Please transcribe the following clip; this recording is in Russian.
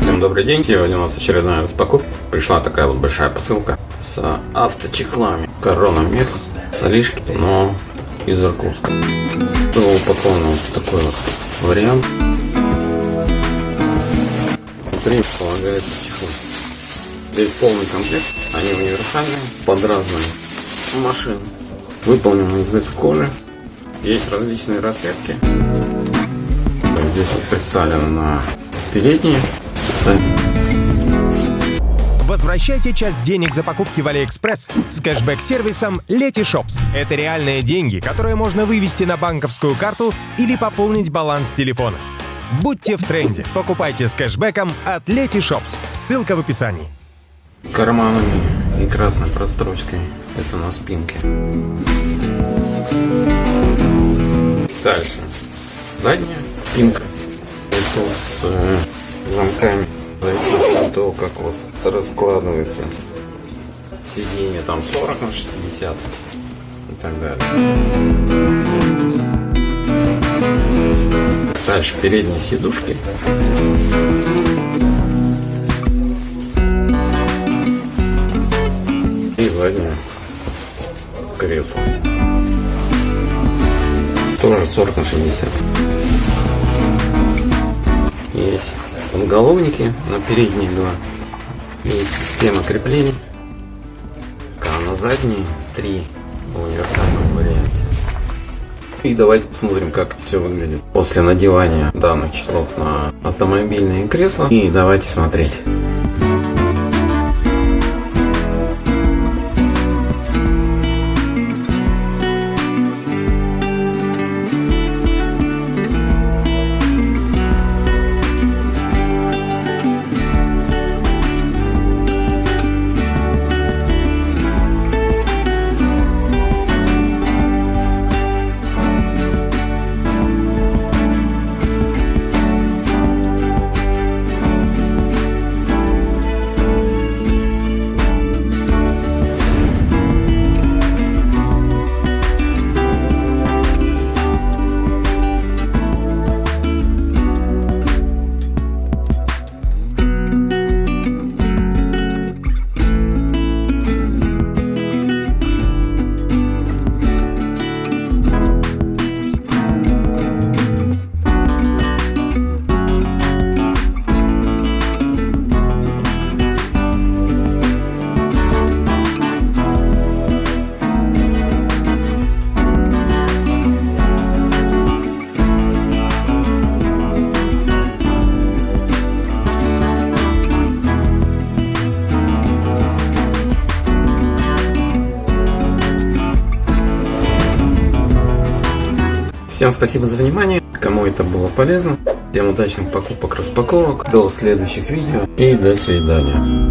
Всем добрый день, сегодня у нас очередная распаковка. Пришла такая вот большая посылка с авточехлами. Корона Мех, солишки, но из Иркутска. Было упаковано вот такой вот вариант. Внутри полагается чехол. Здесь полный комплект, они универсальные, под разные машины. Выполнены из кожи. Есть различные расцветки. Здесь вот представлено на передние Возвращайте часть денег за покупки в AliExpress с кэшбэк-сервисом Letyshops. Это реальные деньги, которые можно вывести на банковскую карту или пополнить баланс телефона. Будьте в тренде. Покупайте с кэшбэком от Letyshops. Ссылка в описании. Карманами и красной прострочкой. Это на спинке. Дальше. Задняя спинка. Это с э, замками. Зависит как у вас раскладывается сиденье. Там 40 на 60 и так далее. Дальше передние сидушки. И заднее кресло. Тоже 40 на 60. Есть подголовники на передние два. Есть система креплений. А на задние три в варианте. И давайте посмотрим, как все выглядит после надевания данных часов на автомобильные кресла. И давайте смотреть. Всем спасибо за внимание, кому это было полезно. Всем удачных покупок, распаковок, до следующих видео и до свидания.